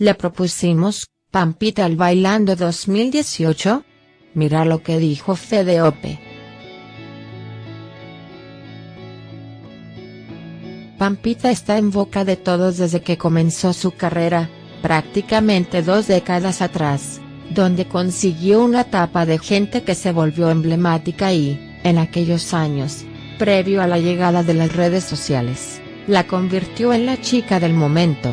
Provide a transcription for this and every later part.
Le propusimos, Pampita al Bailando 2018. Mira lo que dijo Fede Ope. Pampita está en boca de todos desde que comenzó su carrera, prácticamente dos décadas atrás, donde consiguió una tapa de gente que se volvió emblemática y, en aquellos años, previo a la llegada de las redes sociales, la convirtió en la chica del momento.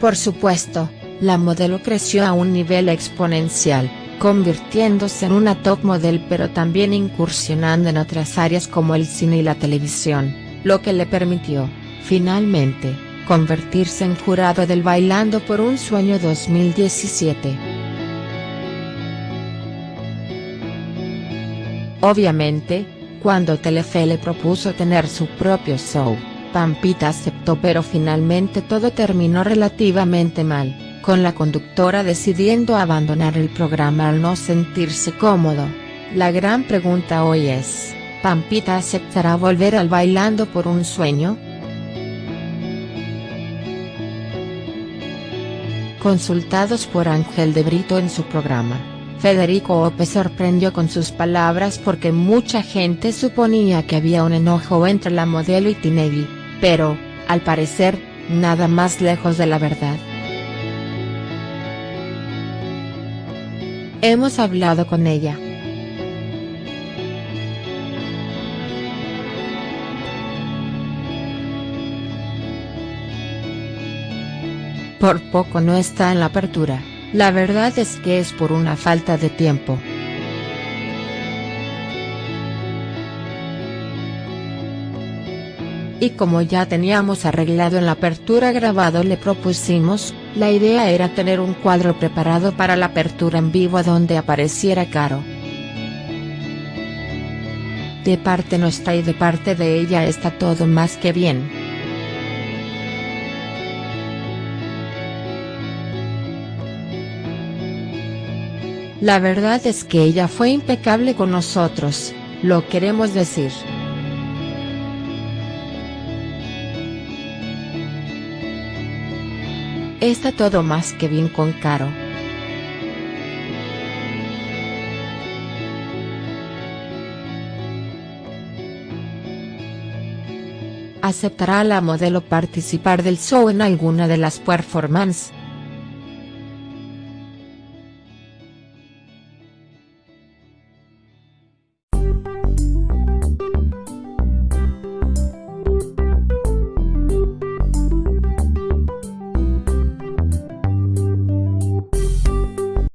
Por supuesto, la modelo creció a un nivel exponencial, convirtiéndose en una top model pero también incursionando en otras áreas como el cine y la televisión, lo que le permitió, finalmente, convertirse en jurado del Bailando por un Sueño 2017. Obviamente, cuando Telefe le propuso tener su propio show, Pampita aceptó pero finalmente todo terminó relativamente mal con la conductora decidiendo abandonar el programa al no sentirse cómodo. La gran pregunta hoy es, ¿Pampita aceptará volver al Bailando por un sueño?. Consultados por Ángel de Brito en su programa, Federico Ope sorprendió con sus palabras porque mucha gente suponía que había un enojo entre la modelo y Tinelli, pero, al parecer, nada más lejos de la verdad. Hemos hablado con ella. Por poco no está en la apertura, la verdad es que es por una falta de tiempo. Y como ya teníamos arreglado en la apertura grabado le propusimos, la idea era tener un cuadro preparado para la apertura en vivo donde apareciera Caro. De parte nuestra y de parte de ella está todo más que bien. La verdad es que ella fue impecable con nosotros, lo queremos decir. Está todo más que bien con Caro. ¿Aceptará la modelo participar del show en alguna de las performances?